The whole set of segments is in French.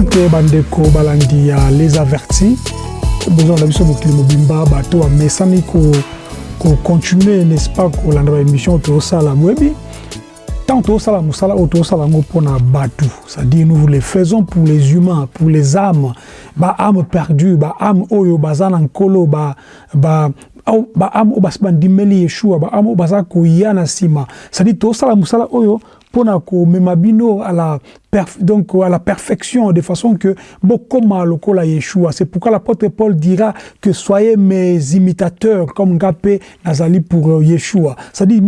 bote bandeko balandi ya les avertis. Besoin na biso mokili mobimba bato bamesani kocontinue n'est-ce pas kolanda baémission oyo tozosala boyebi ntango tozosala mosala oyo tozosala yango mpona bato c'est-à-dire nous les faisons pour les humains pour les âmes. Baâme perdu baâme oyo baza na nkolo ba, ba, baâme oyo basi bandimeli yeshua baâme oyo baza koya na nsima c'est-à-dire tozosala mosala oyo mpona komema à la donc à la perfection de façon que bokoma lokola Yeshua. C'est pourquoi l'apôtre Paul dira que soyez mes imitateurs comme Ngapé Nazali pour Yeshua. C'est-à-dire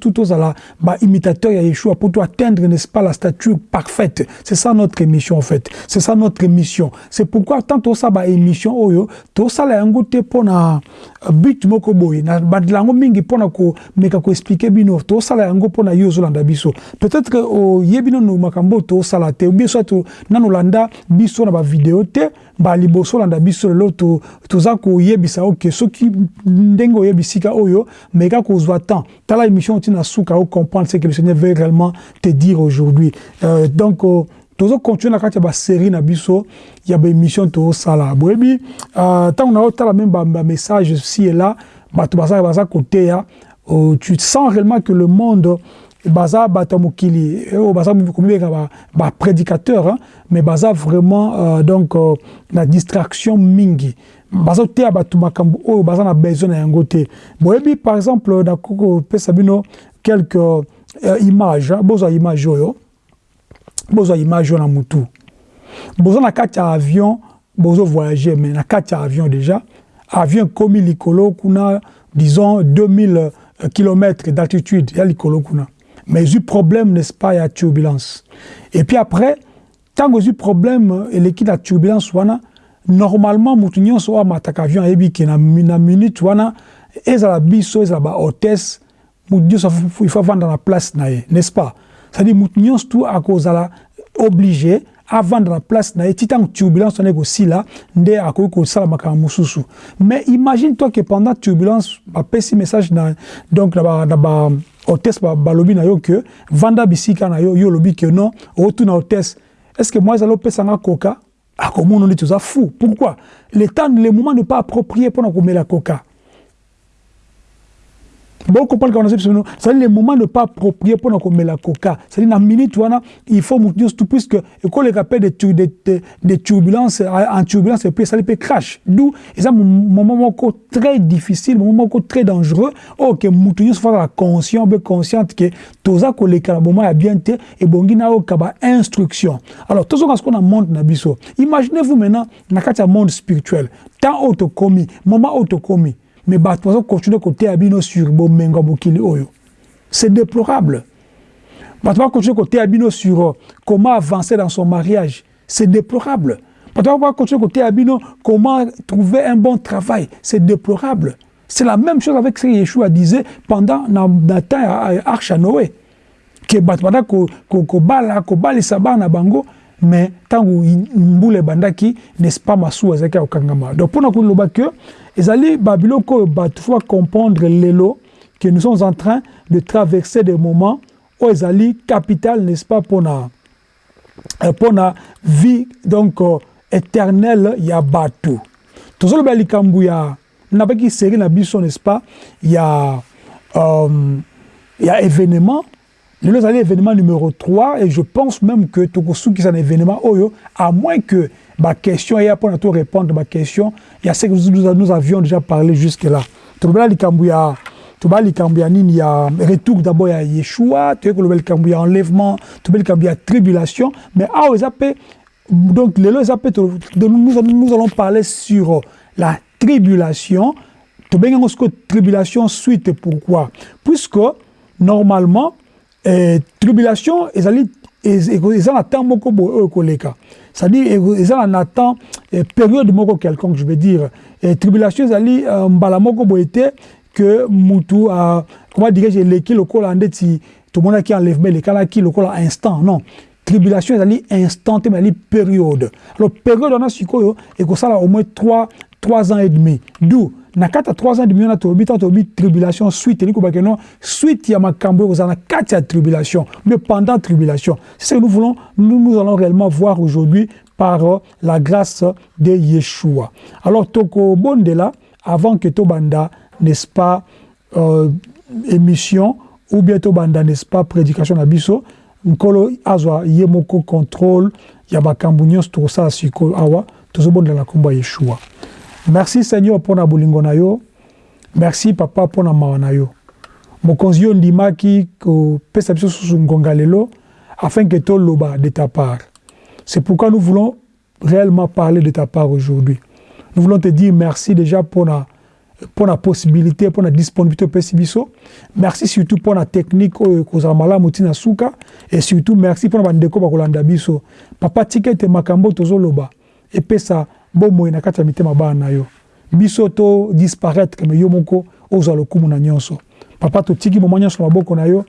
tout aux la ba imitateur ya Yeshua pour atteindre n'est-ce pas la stature parfaite. C'est ça notre mission en fait. C'est ça notre mission c'est pourquoi tant to ça émission oyo to ça la yango te pona but moko boy. Na badlango mingi pona ko meka ko expliquer bino. To ça la yango pona yozo landa biso peut-être que o yebino no makambo tosala te. Bien soit nano landa biso na bavideo te baliboso olanda biso lelo toza koyebisa oke soki ndenge oyebisika oyo meka temps tala émission ntina suka ocomprendre ce que le seigneur veut réellement te dire aujourd'hui. Euh, donc euh, tozocontinue na kati ya basérie na biso ya baémission tozosala boyebi ntango uh, naotala meme bamessage si et là bato baza baza koteya uh, tu sens réellement que le monde baza bato mokili. Oyo baza komibeka baprédicateur ba mais baza vraiment euh, donc euh, na distraction mingi. Bazoteya bato makambo oyo baza na besoin na yango te. Boyebi par exemple nakoki kopesa bino quelque euh, image bozwa image oyo. Bozwa image na mutu. Boza na kati ya avion bozo voyage mais na kati avion déjà. Avion ekomi likolo kuna disons 2000 km d'altitude ya likolo kuna mais eu problème, n'est-ce pas, il y a turbulence. Et puis après, tant que eu problème, et l'équipe de turbulence, wana, normalement, moutounion soit matak avion, et puis na na minute, wana, et la biso, et la hôtesse, il faut vendre la place, n'est-ce pas? C'est-à-dire, tout à cause la obligé, avandra place na ye ti tango turbulence wana ekosila nde akoki kosala makambo mosusu. Mais imagine toi ke pendant turbulence bapesi message na donc na ba, na ba hôtesse balobi ba na yo ke vanda bisika na yo yo olobi ke non outuna hôtesse. Est ce que moi ezali opesanga koka akomona nde toza fou. Pourquoi? Le temps le moment ne pas approprié mpona komela koka coca bon comprendre qu'on a c'est c'est le moment ne pas approprié pour nous la coca. C'est la minute wana il faut nous tout puisque appelle des des des turbulences en turbulence puis ça peut crash. D'où c'est un moment très difficile moment très dangereux. Oh que nous soit conscient be consciente que toza ko le moment a bien été et bongi na okaba instruction. Alors tout ce qu'on a monde na biso imaginez-vous maintenant na kati monde spirituel. Temps autocomi moment autocomi mais bato baza continuer koteya bino sur bomengo mokili oyo c'est déplorable bato ba continuer koteya bino sur comment avancer dans son mariage c'est déplorable bato ba continuer koteya bino comment trouver un bon travail c'est déplorable c'est la même chose avec ce que Yeshua disait pendant na temps ya arche à Noé que bato kobala kobalisa bango mais ntango mbula ebandaki n'est-ce pas masuwa ezalaki ya kokangama donc mpona koloba que ezali babiloko oyo bato faut comprendre lelo que nous sommes en train de traverser des moments oyo ezali capital n'est-ce pas mpona mpona vie donc uh, éternelle ya bato. Tozoloba likambo ya nabaki série na biso n'est-ce pas ya um, ya événement. Lelo ezali événement numéro 3 et je pense même que tokosukisa na événement oyo à moins que baquestion eya mpona to répondre baquestion ya ce que nous, avions déjà parlé jusque là tolobela likambo ya tobala likambo ya nini ya retour d'abord ya yeshua toyei koloba likambo ya enlèvement tobe likambo ya tribulation. Mais mpe donc mpe nous, nous allons parler sur la tribulation. Yango sikoyo tribulation suite pourquoi? Puisque normalement eh, tribulation ezali eza na temps moko boye oyo ekoleka c'est-à-dire eza na temps eh, période moko quelconque je veux dire. Eh, tribulation ezali uh, mbala moko boye te que mutu comment dirais-je eleki lokola ndeti tomonaki enlèvement elekalaki lokola instant. Non. Tribulation ezali instant te ezali période. Alors période wana sikoyo ekosala au moins 3, 3 ans et demi. D'où na kati ya 3 ans demi wana tolobi ntango tolobi tribulation suite non? Suite ya makambo na ya tribulation mais pendant tribulation. C'est nous allons réellement voir aujourd'hui par euh, la grâce de Yeshua. Alors tokobondela avant que tobanda n'est-ce pas euh, émission ou bien tobanda n'est-ce pas prédication na biso nkolo azwa ye contrôle ya makambo nyonso tokosala sikoyo awa tozobondela na yeshua merci seigneur mpo na bolingo yo. Merci papa mpo na mawa na yo. Mokonzi yo ondimaki kopesa biso susu ngonga lelo afin que toloba de ta part. C'est pourquoi nous voulons réellement parler de ta part aujourd'hui. Nous voulons te dire merci déjà pour na pour la possibilité pour la disponibilité opesi biso. Merci surtout pour la technique malamu ntina suka. Et surtout merci pour na bandeko bakolanda biso. Papa tika ete makambo tozoloba. Epesa bomoi kati ya mitema bana na yo. Biso disparaître me yo moko ozwa lokumu na nyonso. Papa totiki moma nyonso maboko na yo.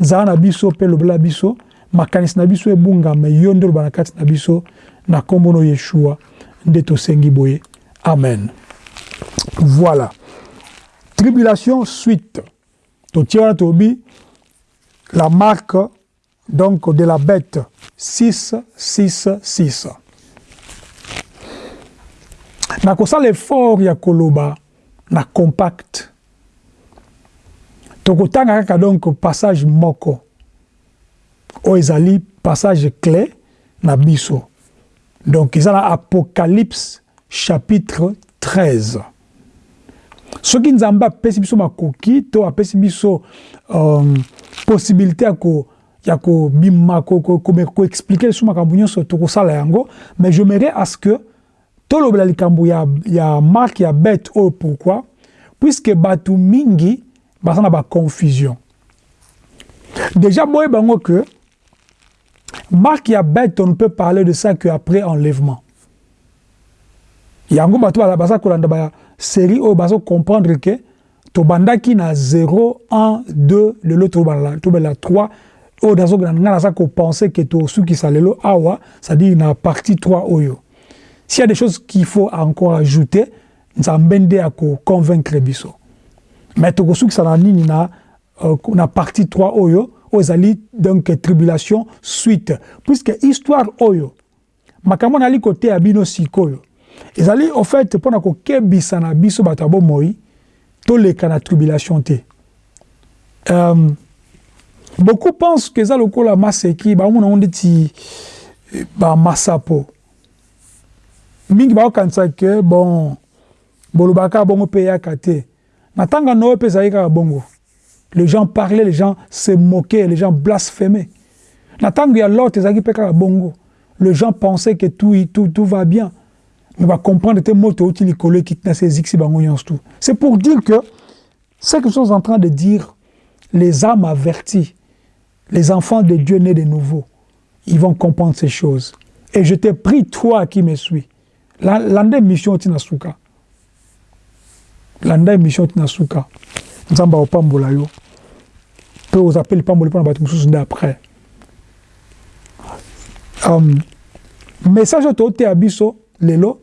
Nzala biso mpe biso. Makanisi na biso na biso. Na yeshua nde tosengi boye. Amen. Voilà. Tribulation suite. Totie tobi la marque donc de la bête. 6 6 6 nakosala effort ya koloba na compact. Tokotanga kaka donc passage moko. Oyo ezali passage clé na biso. Donc eza na apocalypse chapitre 13 soki nzambe apesi biso makoki to apesi biso um, possibilité ya ko ya kobima koexplike lisusu makambo nyonso tokosala yango. Mais j'aimerais à ce que tolobela likambo ya, ya marke ya bête oyo pourquoi? Puisque bato mingi baza na baconfusion. Déjà boye bango que marque ya bête on ne peut parler de ça que après enlèvement. Yango bato baza kolanda ba série oyo bazo comprendre ke tobandaki na 0 1 2 lelo tobela 3 oyo nga naza kopense ke tosukisa lelo awa c'est-à-dire na partie 3 oyo s'il y a des choses qu'il faut encore ajouter nzambe nde akoconvaincre biso mais tokosukisa na nini na, uh, na partie 3 oyo ezali donc tribulation suite. Puisque histoire oyo makambo nali koteya bino sikoyo ezali au fait mpona kokebisa na biso bato ya bomoi toleka na tribulation te. Um, beaucoup pense que eza lokola maseki baomona ngo ndeti bamasapo mingi bakokanisa ke bon bolobaka bongo mpe eyaka te. Na ntango na oyo mpe bongo. Les gens parlaient les gens se moquaient les gens blasphémaient. Na ntango ya lot ezalaki mpe kaka bongo. Les gens pensaient que tout, tout, tout va bien. Mais va comprendre que moto outi likolo qui na ces x bango tout. C'est pour dire que ce que nous sommes en train de dire les âmes averties les enfants de Dieu nés de nouveau ils vont comprendre ces choses. Et je te prie toi qui me suis landa mission tina suka. Landa mission tina suka. Nzamba opambola yo. Mpe ozapeli pamboli mpona bato mosusu nde après. Um, message oyo tooteya biso lelo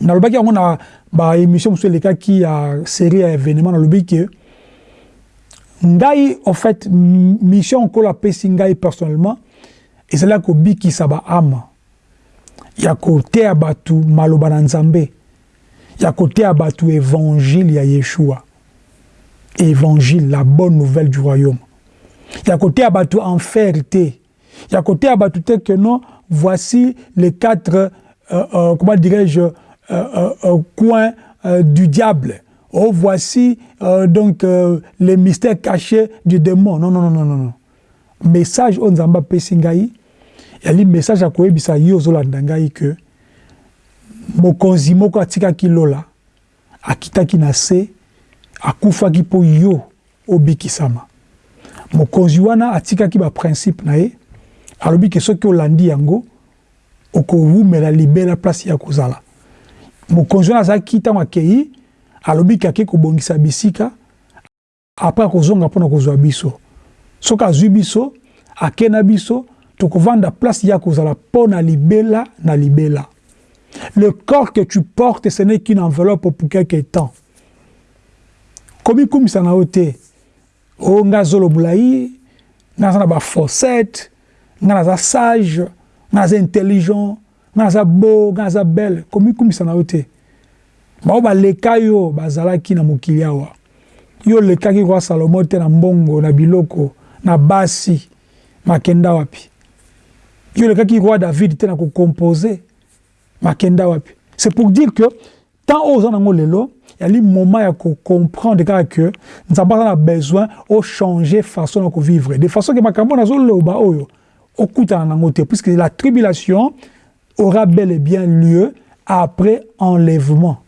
nalobaki yango na baémission mosusu elekaki ya série ya événement nalobi ke ngai en fait mission nkolo apesi ngai personnellement ezalaki kobikisa baama ya koteya bato maloba na nzambe. Ya koteya bato évangile ya yeshua. Évangile la bonne nouvelle du royaume. Ya koteya bato enfer te. Ya koteya bato te que non voici les quatre euh, euh, comment dirais-je euh, coins du diable. Oh voici donc les mystères cachés du démon. Non non non non non message oyo nzambe yali message akoyebisa yo ozolanda ngai ke mokonzi moko atikaki lola akitaki na se akufaki mpo yo obikisama. Mokonzi wana atikaki baprincipe na ye alobi ke soki olandi yango okowumela libela place ya kozala. Mokonzi wana azalaki ntango akei alobi ke ake kobongisa bisika apres akozonga mpona kozwa biso. Soki azwi biso ake na biso tokovanda place ya kozala mpo na libela na libela Le corps que tu portes, ce n'est qu'une enveloppe pour quelque temps. Ça n'a été. Oh, nga zolo boulaï, nga zana ba fossette, nga za sage, nga za intelligent, nga za beau, nga za belle. Ça n'a été. Ba ba leka yo bazalaki na mokili awa. Yo lekaki kwa Salomo te na mbongo na biloko na basi makenda wapi. Yo lekaki roi David te na ko composer makenda wapi? C'est pour dire que tant aux en lelo, il y a le moment à comprendre que nous avons besoin de changer façon de vivre. De façon que makambo na zolo ba oyo okuta na ngote puisque la tribulation aura bel et bien lieu après enlèvement.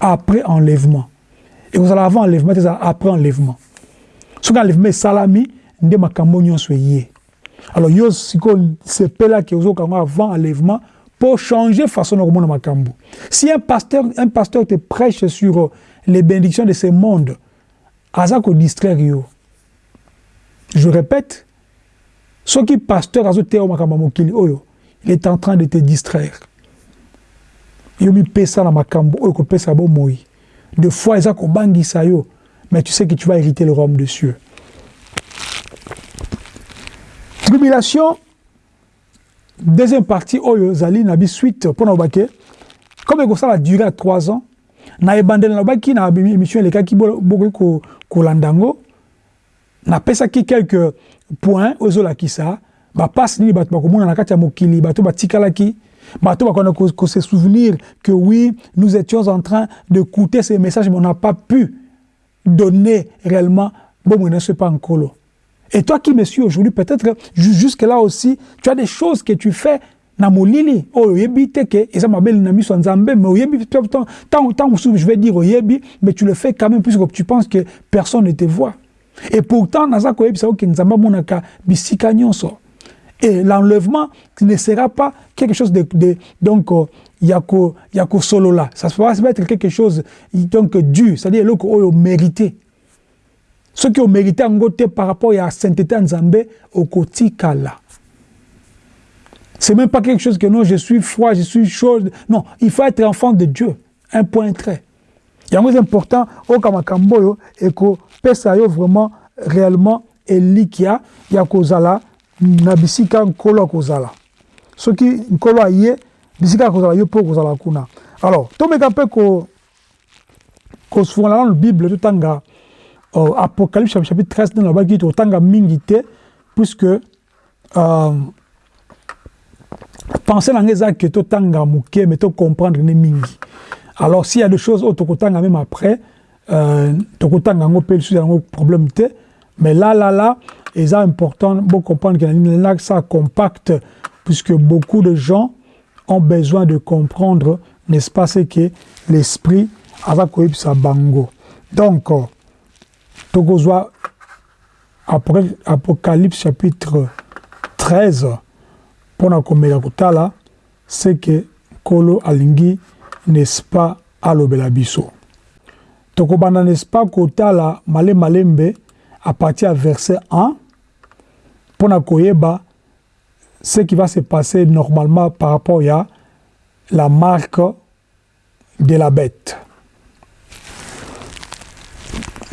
Après enlèvement. Allez avant enlèvement, c'est après enlèvement. Ce enlèvement salami nde makambo nyonso yé. Alors yo siko sepela que vous avant enlèvement pour changer façon de ma makambo. Si un pasteur, un pasteur te prêche sur les bénédictions de ce monde, azako distraire yo. Je répète, ce qui pasteur azo te makambo mokili oyo, il est en train de te distraire. Yo mi pesa na makambo oyo ko pesa bo moi. De fois ezako bangisa yo, mais tu sais que tu vas hériter le royaume de cieux. Tribulation deuxième partie oyo zali na suite mpona obake comme ekosala duré à trois ans na ebandeli nalobaki na émission elekaki bokoki kolanda yango napesaki quelques points na kati batikalaki bato bakona que oui nous étions en train d'écouter ces messages mais on n'a pas pu donner réellement. Bomoi na so epa nkolo Et toi qui me suis aujourd'hui, peut-être jusque-là aussi, tu as des choses que tu fais na molili. Oyo oyebi te ke eza mabele na miso ya nzambe mais oyebi tant mosusu je vais dire oyebi mais tu le fais quand même puisque tu penses que personne ne te voit. Et pourtant naza koyebisa oke nzambe amonaka bisika nyonso. Et l'enlèvement ne sera pas quelque chose de, de donc yako yako solo là ça va être quelque chose donc dû c'est-à-dire eloko mérité ont mérité en côté par rapport à la sainteté en Zambé, au kotikala. C'est même pas quelque chose que non, je suis froid, je suis chaud. Non, il faut être enfant de Dieu. Un point très. Il y a un important au Kamakamboyo et que Pesayo vraiment réellement elikia ya kozala na bisika nkolo kozala. Soki nkolo aye bisika kozala yo po kozala kuna. Alors, tomeka pe ko ko dans la Bible tout euh, Apocalypse chapitre 13 dans la Bible qui tanga mingi te puisque euh, penser dans les actes que tanga muke mais to comprendre ne mingi. Alors s'il y a des choses autres que tanga même après euh, to tanga ngo pe sur un problème te mais là là là c'est important de comprendre que la ça compacte puisque beaucoup de gens ont besoin de comprendre n'est-ce pas ce que l'esprit avec sa bango. Donc tokozwa apocalypse chapitre 13 mpona komeka kotala que nkolo alingi n'est-ce pas alobela biso. Tokobanda n'est-ce pas kotala malemalembe à partir ya verset 1 mpona koyeba ce qui va se passer normalement par rapport à la marque de la bête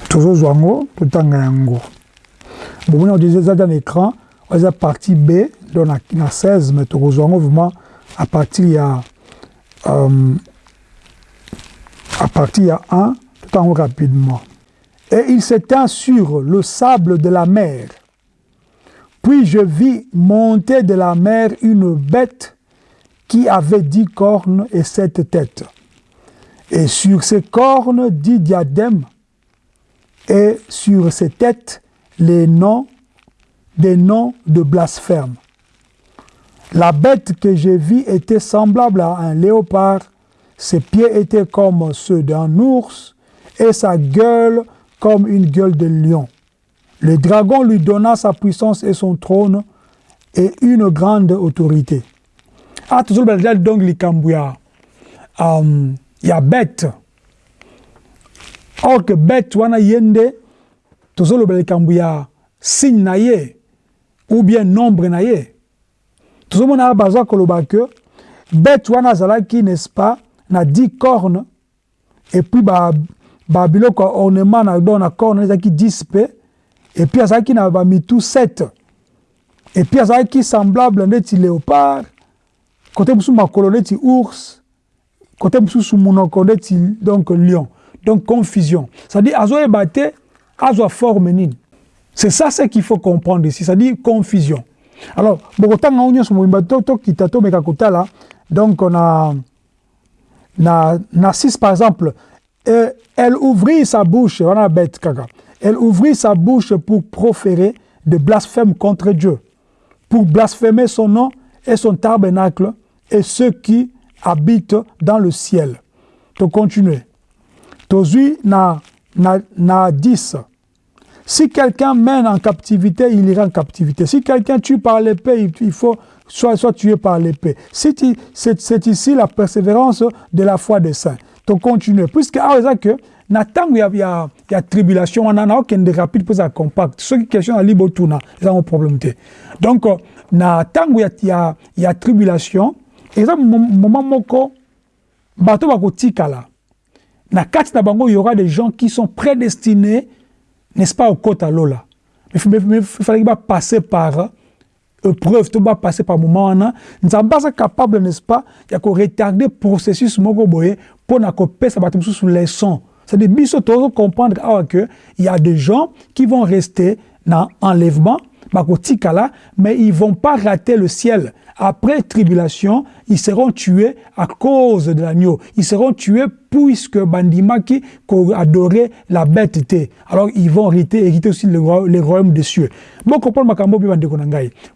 tozozwa yango totanga yango bomoni eza dans l'écran eza partie b donc na, na 16 mais tokozwa yango vraiment à partir ya euh, à partir ya 1 totango rapidement. Et il s'étend sur le sable de la mer. Puis je vis monter de la mer une bête qui avait dix cornes et sept têtes. Et sur ces cornes dix diadèmes et sur ses têtes les noms des noms de blasphème. La bête que j'ai vue était semblable à un léopard, ses pieds étaient comme ceux d'un ours et sa gueule comme une gueule de lion. Le dragon lui donna sa puissance et son trône et une grande autorité. Ah, toujours donc Il y a bête or que bête wana ye nde tozolobela likambo ya signe na ye ou bien nombre na ye. Tozomona bazwa koloba ke bête wana azalaki n'est-ce pas na 10 cornes et puis ba babiloko ornement na don na corne ezalaki 10 mpe et puis azalaki na bamitu 7 et puis azalaki semblable ndeti léopard côté mosusu makolo neti ours côté mosusu monoko neti donc lion donc confusion. C'est-à-dire azoyeba te azwa forme c'est ça ce qu'il faut comprendre ici. C'est-à-dire confusion. Alors ngo nyonso mobimba tokita tomeka kotala donc na na na 6 par exemple. Euh, elle ouvrit sa bouche wana bête kaka. Elle ouvrit sa bouche pour proférer de blasphèmes contre Dieu. Pour blasphémer son nom et son tabernacle et ceux qui habitent dans le ciel. To continuer. Tozui na, na, na 10. Si quelqu'un mène en captivité, il ira en captivité. Si quelqu'un tue par l'épée, il faut soit, soit tué par l'épée. C'est ici la persévérance de la foi des saints. To continuer. Puisque, ah, que, na ntango ya, ya, ya tribulation wana na okende rapide mpo eza compact soki question ali botuna ezango problème te donc na ntango ya, ya, ya tribulation eza moment moko bato bakotikala na kati na bango il y aura des gens qui sont prédestinés n'est-ce pas okota lola. Mais falaki bapasser par épreuve to bapasser par moment wana nzambe aza capable n'est-ce pas ya koretarde processus moko boye mpo na kopesa bato leçon c'est-à-dire biso tozo comprendre awa que il y a des gens qui vont rester dans enlèvement bakotikala mais ils vont pas rater le ciel après tribulation, ils seront tués à cause de l'agneau. Ils seront tués puisque Bandimaki adorait la bête Alors ils vont hériter, hériter aussi le, les royaumes des cieux. Bon, makambo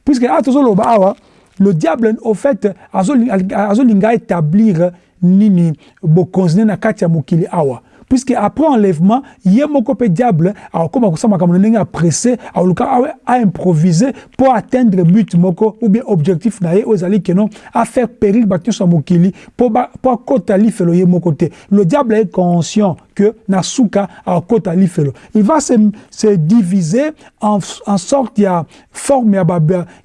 Puisque le diable, au fait, a établir nini bo na katia mukili awa puisque après enlèvement ye moko mpe diable akokoma kosala makambo na ndenge apresse aoluka aimproviser mpo atteindre but moko ou bien objectif na ye oyo ezali keno afaire périr bato nyonso mokili mpo akota lifelo ye le diable est conscient que Nasuka a kota lifelo. Il va se, se diviser en, en sorte forme ya ba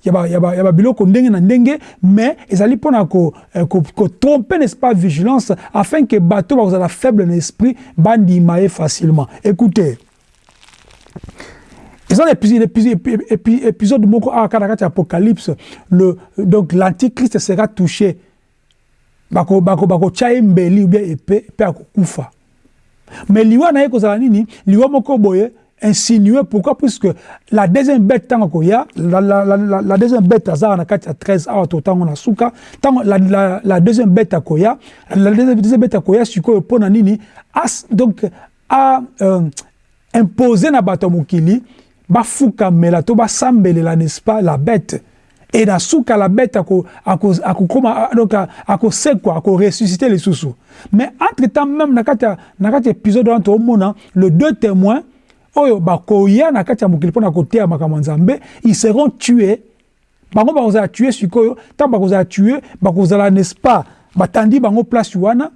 ya ba ya ba biloko ndenge na ndenge mais ezali pona ko, ko, ko tromper n'est-ce pas vigilance afin que bateau ba la faible esprit bandi maé facilement. Écoutez ils ont épisode, épisode, épisode moko a karakati apocalypse le donc l'antichrist sera touché bako bako bako chaye mbeli ou bien épée pe akokufa mais liwa na ye kozala nini? Liwa moko boye insinué pourquoi? Puisque la deuxième bête ntango koya la, la, la, la, la deuxième bête azala na kati ya 13 awa to ntango na suka. Ntango la, la, la deuxième bête akoya la deuxième bête akoya sikoyo mpo na nini? As donc a euh, imposé na bato ya mokili bafukamela to basambelela n'est-ce pas la bête et na suka la bête akokoma donc akosekwa akoressuscite lisusu mais entre temps même na kati na kati épisode wana toomona le deux témoins oyo bakoya na kati ya mokili mpo na koteya makambo nzambe ils seront tués. Bango bakozala tue sikoyo ntango bakozala tue bakozala n'est-ce pas? Batandi bango place wana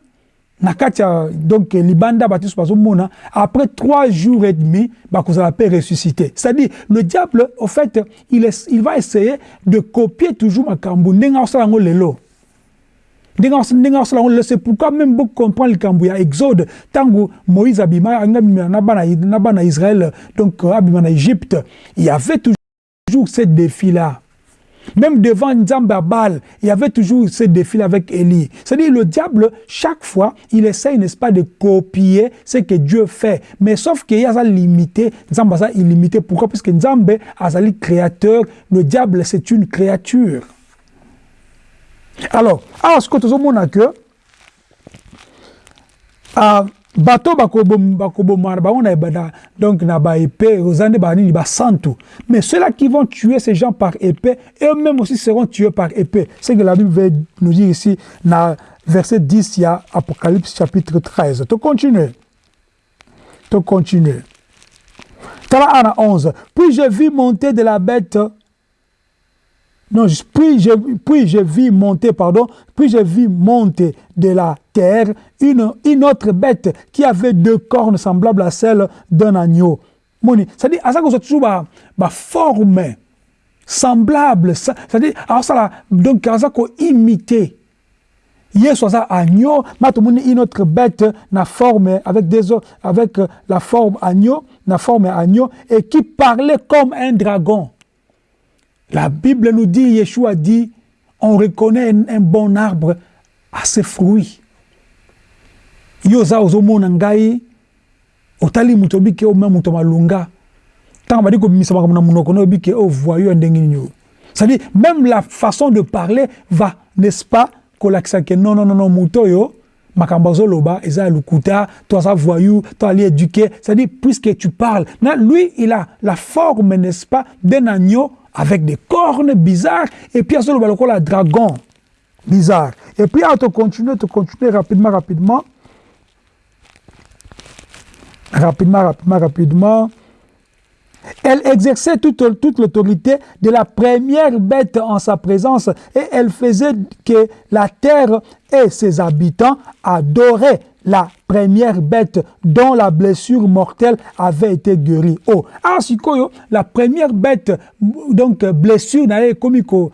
na kati ya donc libanda bato nyonso bazomona après trois jours et demi bakozala mpe ressuscité c'est-à-dire le diable au fait il, est, il va essayer de copier toujours akosala yango lelo. Yango lelo. C'est pourquoi même bocomprendre likambo ya exode. Ntango moïse abima abima na bana israël donc abima égypte il y avait toujours ce défi là Même devant Nzamba Baal, il y avait toujours ce défi avec Élie. C'est-à-dire le diable, chaque fois, il essaye, n'est-ce pas, de copier ce que Dieu fait. Mais sauf qu'il y a ça limité, Nzamba ça illimité. Pourquoi? Parce que Nzambe a créateur, le diable c'est une créature. Alors, alors ce que nous avons que bato bakobomana bango na ebanda donc na baépée oza nde banini basantu mais ceux-là qui vont tuer ces gens par épée eux-mêmes aussi seront tués par épée. C'est que la Bible veut nous dire ici na verset 10 il y a Apocalypse chapitre 13 to continuer. To continuer. Tala ana 11 puis je vis monter de la bête. Non, puis je, puis je vis monter, pardon, puis je vis monter de la une, autre bête qui avait deux cornes semblables à celles d'un agneau. C'est-à-dire, à ça qu'on toujours ma, ma forme semblable, c'est-à-dire, alors ça donc, à ça qu'on Hier ça agneau, une autre bête na forme avec des avec la forme agneau, la forme agneau et qui parlait comme un dragon. La Bible nous dit, Yeshua dit, on reconnaît un, bon arbre à ses fruits. Yoza ozomona ngai otali moto obike o moto malunga. Ntango badi na o nini c'est-à-dire même la façon de parler va n'est-ce pas kolakisa ke non non non non oyo makambo azoloba eza ya lokuta to aza voyou to ali éduqué. C'est-à-dire puisque tu parles na lui il a la forme n'est-ce pas d'un agneau avec des cornes bizarres, et puis à ce moment la dragon bizarre. Et puis à te continuer, te continuer rapidement, rapidement, rapidement, rapidement, rapidement. Elle exerçait toute, toute l'autorité de la première bête en sa présence et elle faisait que la terre et ses habitants adoraient la première bête dont la blessure mortelle avait été guérie. Oh, ah, sikoyo, la première bête, donc blessure n'avait commis qu'au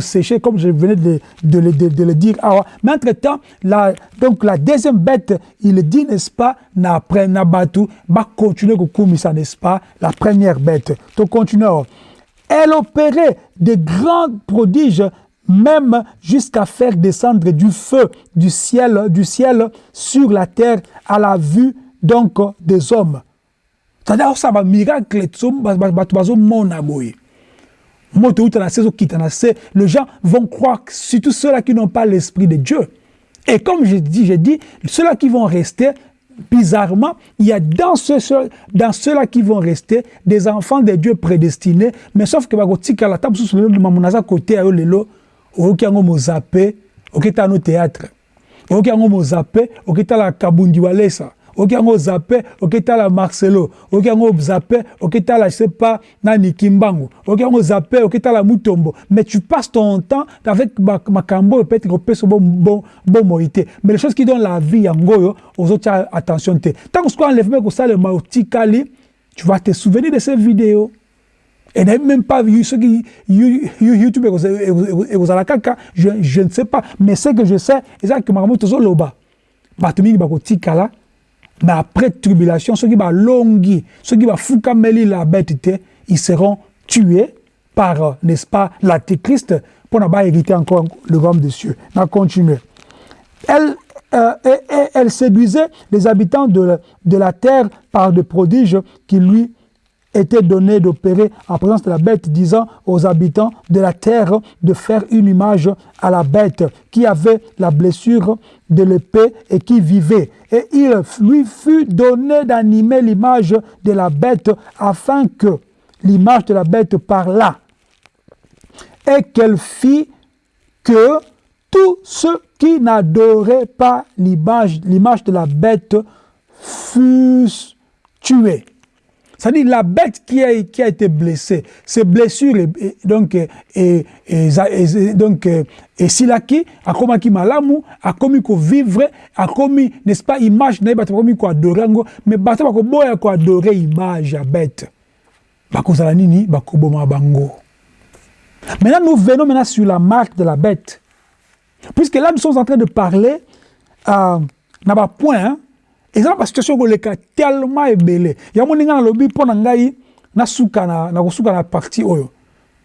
sécher, comme je venais de, le dire. Ah, mais entre-temps, la, donc la deuxième bête, il dit, n'est-ce pas, n'a n'a battu, va continuer comme ça, n'est-ce pas, la première bête. Tu continues. Elle opérait de grands prodiges même jusqu'à faire descendre du feu du ciel, du ciel sur la terre à la vue donc des hommes. C'est-à-dire ça va miracle les gens vont croire, surtout ceux-là qui n'ont pas l'esprit de Dieu. Et comme je dis, j'ai dit, ceux-là qui vont rester, bizarrement, il y a dans dans ceux-là qui vont rester des enfants de Dieu prédestinés, mais sauf que la oyoki yango mozape okita théâtre. Oyoki yango mozape okitala kabundi walesa marcelo. Oyoki yango je sais pas nani kimbangu. Oyoki mutombo. Mais tu passes ton temps avec makambo oyo peut-être kopesa bon, bon, bon moi te mais les choses qui donnent la vie yango oyo ozotia attention te. Ntango sikoyo enlèvement kosalema otikali tu vas te souvenir de ces vidéos et même pas vu ce qui YouTube et vous la caca, je, je ne sais pas. Mais ce que je sais, c'est que Maramoto tozo loba. Batumi bako tikala. Mais après tribulation, ceux qui va longi, ceux qui va foukameli la bête, ils seront tués par, n'est-ce pas, l'antéchrist pas hériter encore le royaume des cieux. On continue. Elle, euh, elle séduisait les habitants de, de la terre par des prodiges qui lui était donné d'opérer en présence de la bête, disant aux habitants de la terre de faire une image à la bête qui avait la blessure de l'épée et qui vivait. Et il lui fut donné d'animer l'image de la bête afin que l'image de la bête parlât et qu'elle fit que tous ceux qui n'adoraient pas l'image de la bête fussent tués. C'est-à-dire la bête qui a, été blessée, ses blessures, et, et, donc, et, et, et, donc, et silaki, a commis malamu, a commis ko vivre, a commis, n'est-ce pas, image, n'a pas commis ko adorer, mais bata ko boya ko adorer image à bête. Bako nini, boma bango. Maintenant, nous venons maintenant sur la marque de la bête. Puisque là, nous sommes en train de parler, euh, n'a pas point, hein, eza na situation koleka tellement ebele. Yango ndenge nalobi mpo na ngai nasuka na, kosuka na partie oyo.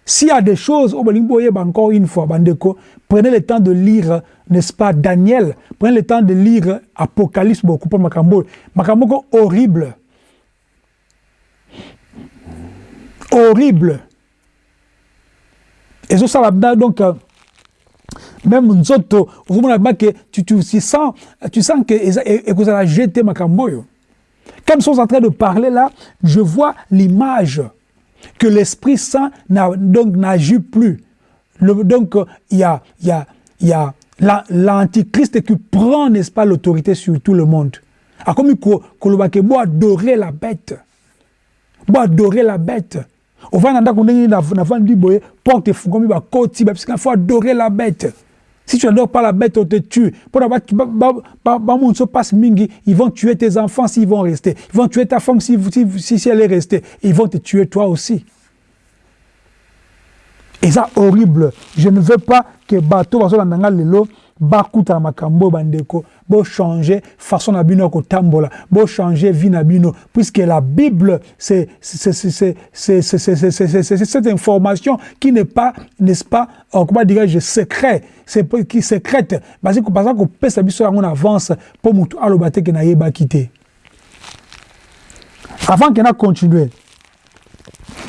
S'il y a des choses encore une fois bandeko prenez le temps de lire n'est-ce pas daniel? Prenez le temps de lire apocalypse mpo makambo. Oyo makambo moko horrible. Horrible. Ezosala donc même nzoto ozomona bake tu, tu, tu sens tu sens que ekozala jeté makambo oyo quand nous en train de parler là je vois l'image que l'esprit saint n'a donc n'agit plus le, donc il y a il y a il y a l'antichrist qui prend n'est-ce pas l'autorité sur tout le monde akomi kolobake bo adorer la bête bo adorer la bête ovanda ndako ndenge navandi boye porte efungwami bakoti bapisika faut adorer la bête Si tu n'adores pas la bête, on te tue. Pour se passe mingi, ils vont tuer tes enfants s'ils vont rester. Ils vont tuer ta femme si, si, si elle est restée. Ils vont te tuer toi aussi. Et ça, horrible. Je ne veux pas que bateau lelo bakutana makambo bandeko changer façon na bino kotambola changer vie na bino puisque la bible c'est cette information qui n'est pas n'est-ce pas euh, comment dirais-je secret c'est qui secrète parce que parce que pesa biso yango na avance pour mutu aloba te ke na yebaki te avant que na continuer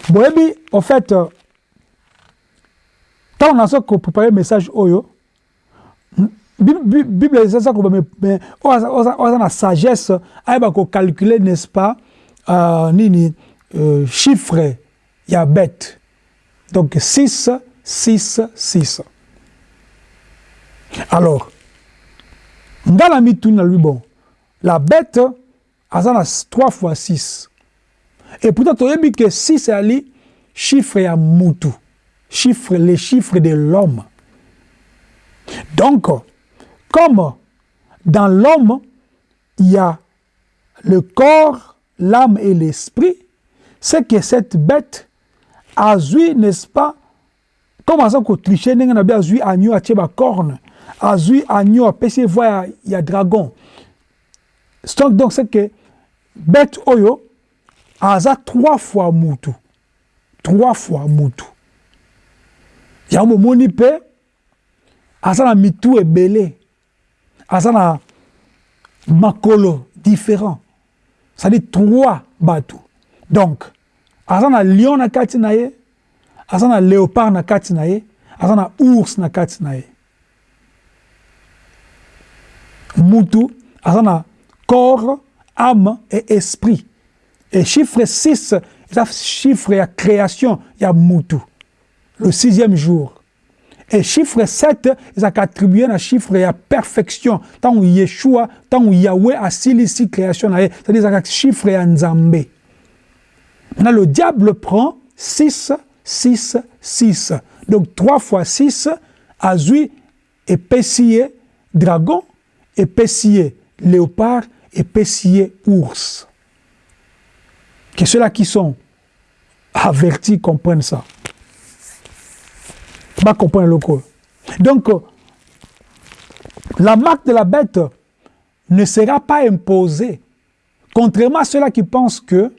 boyebi en fait ntango naza kopréparer message oyo bible eza koloba oyo aza na sagesse ayeba kocalcule n'est-ce pas uh, nini uh, chiffre ya bête. Donc 6 6 6 alors nga na mituni na lui bon la bête aza na 3 fois 6 et pourtant toyebi ke 6 eyali chiffre ya mutu chiffre les chiffres de l'homme. Donc comme dans l'homme, il y a le corps, l'âme et l'esprit, c'est que cette bête a vu, n'est-ce pas, comme ça que tricher, n'a pas? Vu agneau à tcheba corne, a vu agneau à PC voir il y a dragon. Donc c'est que bête oyo a trois fois moutou. Trois fois moutou. Il y a un moment où il a mitou et belé. Aza na makolo différent. C'est-à-dire trois bato donc aza na lion na kati na léopard na kati na ours na kati na ye. Corps âme et esprit. Et chiffre 6 eza chiffre ya création ya mutu le sixième jour Et chiffre 7, ils ont attribué un chiffre à perfection. Tant où Yeshua, tant où Yahweh a ici création, c'est-à-dire un chiffre à Nzambé. Maintenant, le diable prend 6, 6, 6. Donc 3 fois 6, Azui, épaissillé dragon, épaissillé léopard, épaissillé ours. Que ceux-là qui sont avertis comprennent ça. Donc, la marque de la bête ne sera pas imposée. Contrairement à ceux-là qui pensent que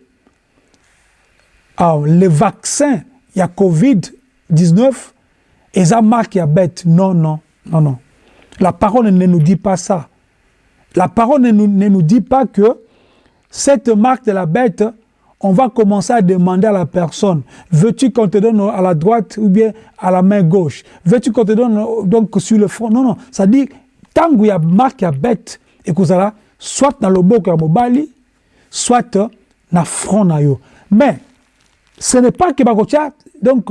ah, les vaccins, il y a Covid-19, et ça marque la bête. Non, non, non, non. La parole ne nous dit pas ça. La parole ne ne nous dit pas que cette marque de la bête on va commencer à demander à la personne, veux-tu qu'on te donne à la droite ou bien à la main gauche? Veux-tu qu'on te donne donc sur le front? Non, non, ça dit, tant qu'il y a marque à bête, et que ça soit dans le bok à mobali, soit dans le front yo. Mais, ce n'est pas que bakotia, donc,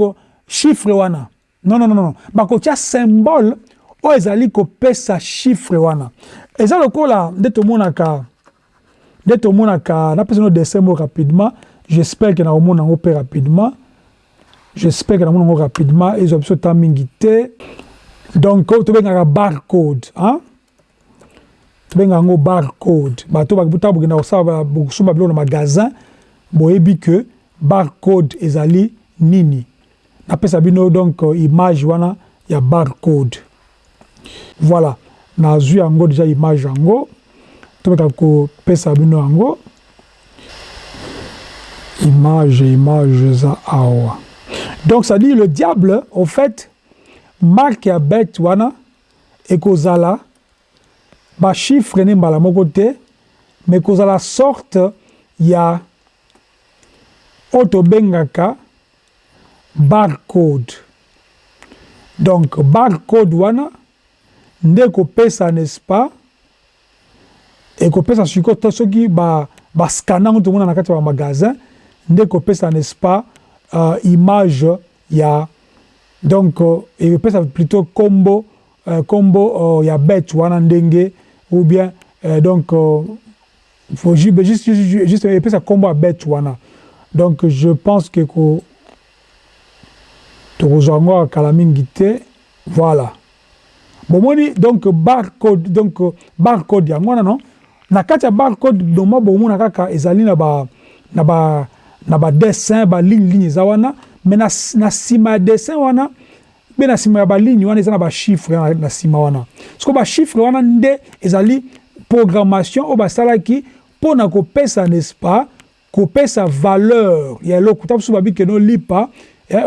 chiffre wana. Non, non, non, non. Bakotia symbole, o ezali ko pesa chiffre wana. Le coup là, de tout le monde a nde tomonaka napesa no dessin moko rapidement. J'espère ke nakomona yango mpe rapidement. J'espère ke namona yango rapidement. Ezwa biso ta mingi te. Donc oyo tobengaka barcode hein? tobenga yango barcode. Bato ntango bokenda kosala bokosomba biloko na magasin boyebi ke barcode ezali nini. Napesa bino donc image wana ya barcode. Voilà. Nazwi yango déjà image yango tobeka kopesa bino yango. Image image eza awa. Donc ça dit le diable au fait marke ya bete wana ekozala bachiffre ne mbala moko te mais sorte ya oyo tobengaka barcode. Donc barcode wana nde ekopesa n'est-ce pas? Ekopesa sikoyo soki bascanne yango tomona na kati ya bamagasin nde ekopesa n'est-ce pas uh, image ya donc uh, ekopesa plutôt kombo uh, kombo uh, ya bête wana ndenge ou bien uh, donc uh, faut juste, juste, juste epesa kombo ya bête wana. Donc je pense que ko tokozwa yango kala mingi te voilà. Donc barcode donc barcode yango wana non? Na kati ya barcode doma bomona kaka ezali na ba na ba na ba dessin ba ligne eza wana. Mais na, na nsima ya dessin wana mpe na nsima ya baligne wana eza na bachiffre na nsima wana. Siko bachiffre wana nde ezali programmation oyo basalaki mpo na kopesa n'est-ce pas kopesa valeur ya eloko. Ta mosusu babi keno lipa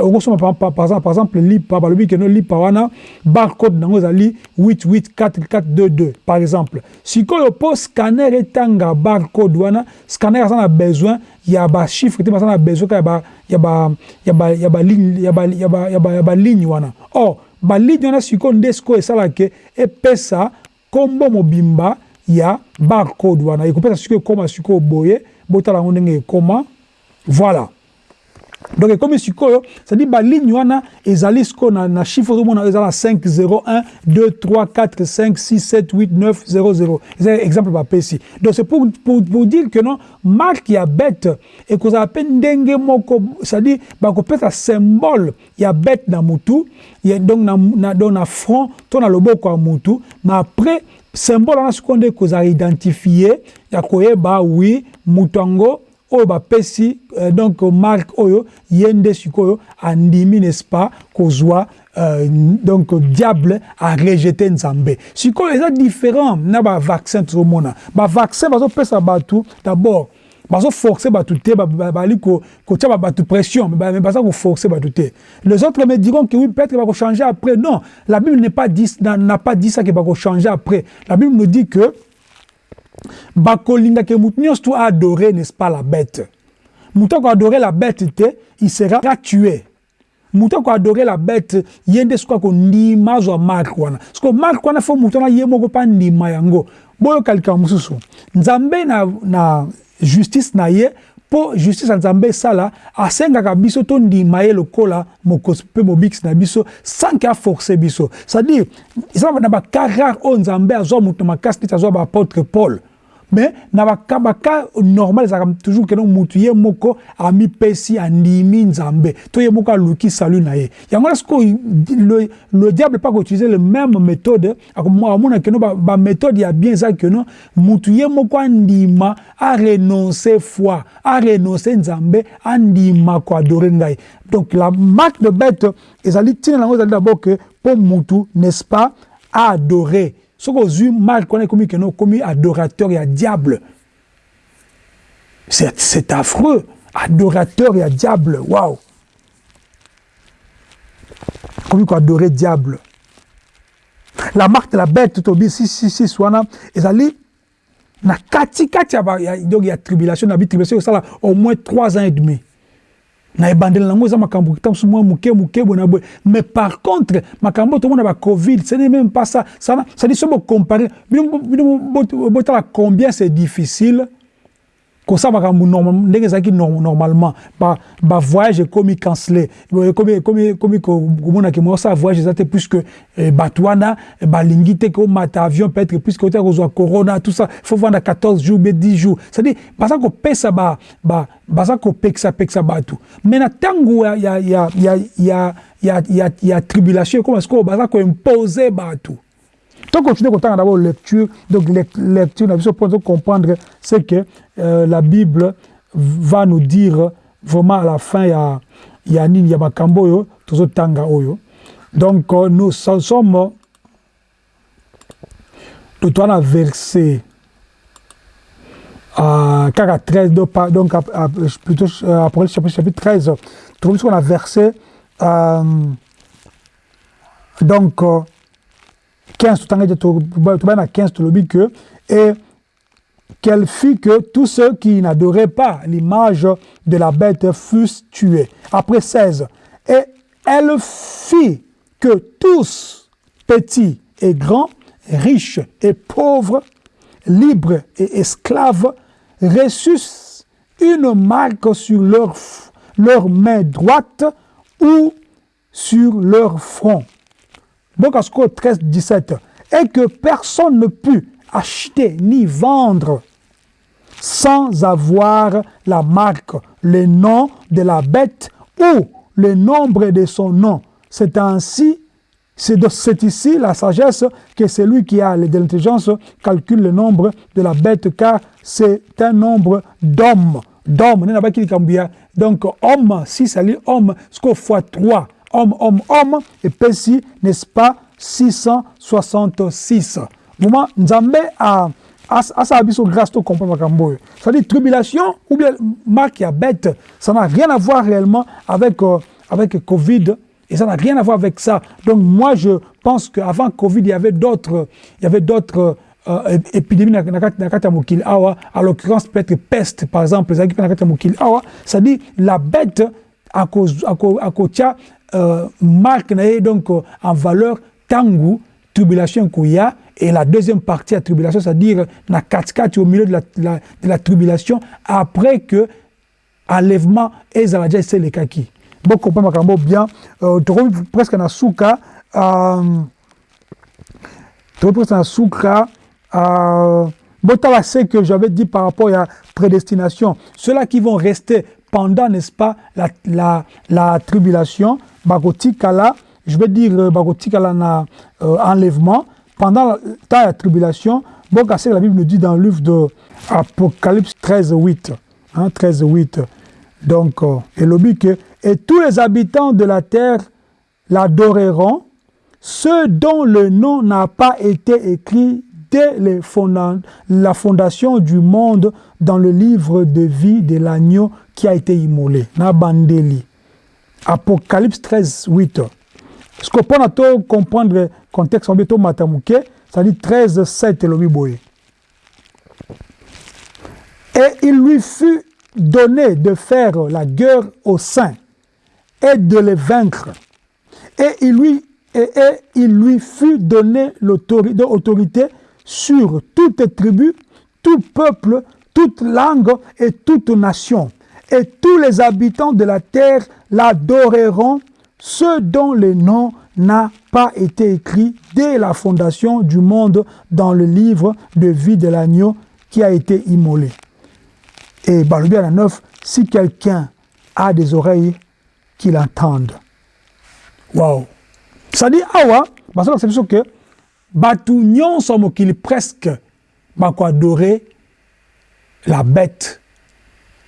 okosoma par exemple lipa balobi keno lipa wana barcode nango ezali 884422 par exemple. Sikoyo mpo scanner etanga barcode wana scanner aza na besoin ya bachiffre te baza na besoin kaka ya baligne wana. Or baligne wana sikoyo nde sikoyo esalaka epesa nkombo mobimba ya barcode wana. Ekopesa sikoyo ekóma sikoyo boye botala yango ndenge ekóma voilà donc ekomi sikoyo cestadire baligne wana ezali sikoyo na, na chiffre ozomona eza na 5 01 2 3 4 5 6 7 8 9 00 eza exemple bapesi donc c'est pour, pour, pour dire que non marque ya bête ekozala mpe ndenge moko cestadire bakopesa symbole ya bête na mutu donc na, na, donc na front to na loboko ya mutu. Mais après symbole wana sikoyo nde ekozala identifie ya koyeba wi mutu yango oyo bapesi euh, donc marque oyo ye nde sikoyo andimi n'est-ce pas kozwa euh, donc diable arejete nzambe. Sikoyo eza différent na bavaccin tozomona. Bavaccin bazopesa bato d'abord bazoforce bato te bali kotia bato pression mais baza koforce bato te. Les autres me diront que oui peut-être bakochanger après. Non la bible n'a pas dit, ça que bakochanger après. La bible nous dit que bakolingaka motu nyonso to adorer n'est-ce pas la bête? Motu akoadorer la bête te il sera tué. Motu akoadorer la bête ye nde sikoyo akondima azwa marke wana. Sikoyo marke wana fo motu wana ye moko mpa ndima yango. Boyoka likambo mosusu. Nzambe na, na justice na ye mpo justice ya nzambe esala asengaka biso tondima ye lokola mokosi mpe mobikisi na biso sanke aforce biso. C'est-à-dire eza na baka rare oyo nzambe azwa moto makasi neti azwa baapôtre paul mais na baka baka normal ezalaka toujours keno mutu ye moko amipesi andimi nzambe. To ye moko aluki salu na ye. Le, le diable pas koutiliser le même méthode amona keno baméthode ba ya bien eza keno mutu ye moko andima arenonce foi arenonce nzambe andima koadore ngai donc la marque de bête ezali ntina nango ezali d'abord ke mpo mutu n'est-ce pas aadore soki ozwi marke wana ekomi keno okomi adorateur ya diable. C'est affreux. Adorateur ya diable waouh. Okomi koadore diable. La marque de la bête tobi 666 wana ezali na katikati ya, donc ya tribulation na bitribulation esala au moins 3 ans et demi boye mais par contre makambo tomona bacovid ce n'est même pas ça. Cedi so bocompare bino botala combien c'est difficile? Kosala makambo ndenge ezalaki normalement bavoyage ekomi cancele ekomi komonaki mosala voyage eza te puisque bato wana balingi te komata avion peut-être puisque otya kozwa corona tout ça faut vanda 14 jours be 10 jours. C'est-à-dire baza kopesa baza kopekisapekisa bato mais na ntango ya tribulation ekoma sikoyo baza koimpose bato Donc, continuer à d'abord lecture, donc lecture, pour comprendre ce que euh, la Bible va nous dire vraiment à la fin, il y a, il y a Nini Yamakambo, tout tanga oyo. Donc, euh, nous sommes, nous sommes verset à 13, donc, à, plutôt, après chapitre, chapitre 13, nous sommes à verset, euh, donc, 15 à 15 que et qu'elle fit que tous ceux qui n'adoraient pas l'image de la bête fussent tués. Après 16. Et elle fit que tous, petits et grands, riches et pauvres, libres et esclaves, reçussent une marque sur leur main droite ou sur leur front. Ce 13, 17, et que personne ne put acheter ni vendre sans avoir la marque, le nom de la bête ou le nombre de son nom. C'est ainsi, c'est ici la sagesse que celui qui a l'intelligence calcule le nombre de la bête, car c'est un nombre d'hommes. D'hommes, donc homme, si c'est homme, ce qu'on fois 3, homme, homme, homme, et Pessi, n'est-ce pas, 666. Moment, Nzambe a asa biso grâce to comprendre c'est-à-dire tribulation ou bien marque ya bête. Ça n'a rien à voir réellement avec euh, avec Covid et ça n'a rien à voir avec ça. Donc moi je pense qu'avant Covid il y avait d'autres il y avait d'autres euh, épidémies na à l'occurrence peut-être peste par exemple ezalaki mpe na kati ya mokili awa c'est-à-dire la bête akotia euh, marque na donc euh, en valeur tangu tribulation et la deuxième partie de la tribulation, c'est-à-dire la 4 au milieu de la, tribulation, après que enlèvement et Zaladja c'est le kaki. Bon, comprends bien, euh, presque dans souka, euh, presque dans souka, euh, bon, c'est que j'avais dit par rapport à la prédestination, ceux-là qui vont rester pendant, n'est-ce pas, la, la, la tribulation, je vais dire Bagotikala na euh, enlèvement, pendant la tribulation, bon, la Bible nous dit dans le livre de Apocalypse 13, 8. Hein, 13, 8. Donc, euh, et que, et tous les habitants de la terre l'adoreront, ceux dont le nom n'a pas été écrit dès les fonda la fondation du monde dans le livre de vie de l'agneau qui a été immolé. Nabandeli. Apocalypse 13, 8. Ce qu'on peut comprendre le contexte en béton matamuke, ça dit 13, 7 le boye. Et il lui fut donné de faire la guerre aux saints et de les vaincre. Et il lui, et, et il lui fut donné l'autorité sur toute tribu, tout peuple, toute langue et toute nation. Et tous les habitants de la terre l'adoreront ceux dont le nom n'a pas été écrit dès la fondation du monde dans le livre de vie de l'agneau qui a été immolé. Et la 9, si quelqu'un a des oreilles, qu'il entende. Waouh! Ça dit, awa, parce que c'est que batu nyonso mokili presque adorer la bête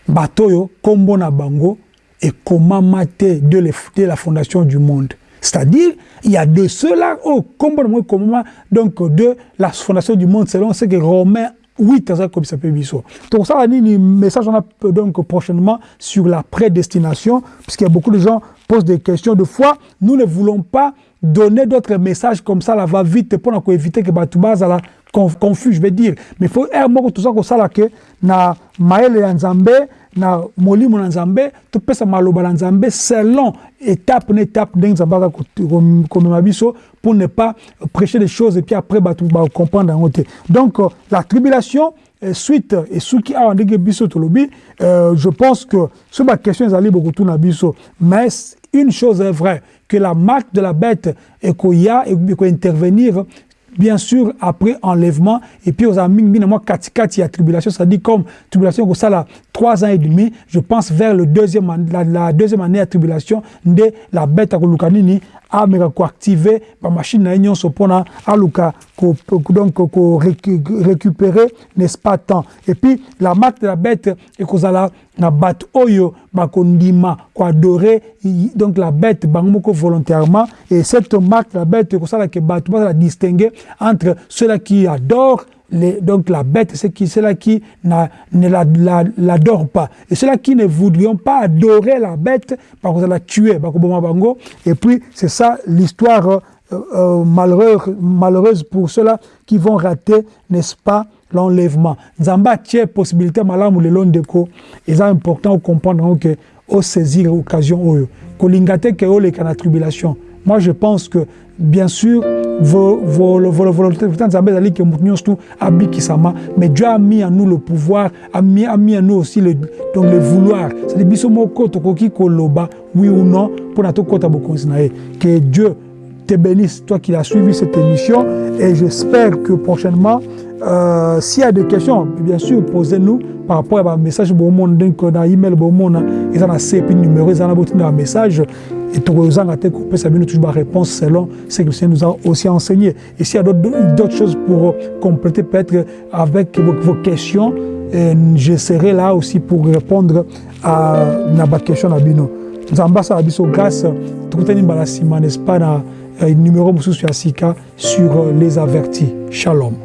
batoyo kombo na bango et comment mater de, la fondation du monde. C'est-à-dire, il y a de cela, oh, comment, donc de la fondation du monde, selon ce que Romains 8, comme ça peut dire. Donc ça, le message, on a donc prochainement sur la prédestination, puisqu'il y a beaucoup de gens posent des questions de foi. Nous ne voulons pas donner d'autres messages comme ça, là, va vite, pour éviter que Batouba, la confus, je vais dire. Mais faut, tout ça, ça, que na maele ya nzambe na molimo na nzambe topesa maloba na nzambe selon étape na étape ndenge nzambe aka komema biso pour ne pas prêcher des choses et puis après bato bacomprendre yango te donc euh, la tribulation suite et soki awa ndenge biso tolobi euh, je pense que so baquestion ezali bokotuna biso mais une chose est vraie que la marque de la bête ekoya ekointervenir bien sûr, après enlèvement, et puis aux amis, moi, katikati, a tribulation, ça dit comme tribulation, ça là, trois ans et demi, je pense vers le deuxième, la, deuxième année de tribulation, de la bête à Kolukanini, ameka koactive bamashine na ye nyonso mpona aluka donc ko récupérer n'est-ce pas temps et puis la marque de la bête ekozala na bato oyo donc la bête volontairement. Et cette marque de la bête ekosalaka bato bazala distinguer entre ceux-là qui adorent donc la bête, c'est qui, ceux-là qui ne l'adorent la, la, pas. Et ceux-là qui ne voudrions pas adorer la bête, par contre, la tuer, et puis c'est ça l'histoire euh, euh, malheureuse, malheureuse pour ceux-là qui vont rater, n'est-ce pas, l'enlèvement. Nzamba tient possibilité malamu le long de ko, et c'est important de comprendre que au saisir l'occasion, kolingate que o les tribulation. Moi, je pense que, bien sûr, mais Dieu a mis en nous le pouvoir, a mis, a mis en nous aussi le, donc le vouloir. C'est-à-dire, oui ou non, pour que Dieu te bénisse, toi qui as suivi cette émission, et j'espère que prochainement, euh, s'il y a des questions, bien sûr, posez-nous par rapport à un message, bon monde, dans email, bon monde, ils ont un CP numéro, ils ont un message, et tozanga te kopesa bino toujours réponse selon ce que le Seigneur nous a aussi enseigné. Et s'il y a d'autres choses pour compléter peut-être avec vos, questions, je serai là aussi pour répondre à ma question à bino. nzambe asala biso grâce tokutani mbala nsima n'est-ce pas na numéro mosusu ya sika sur les avertis shalom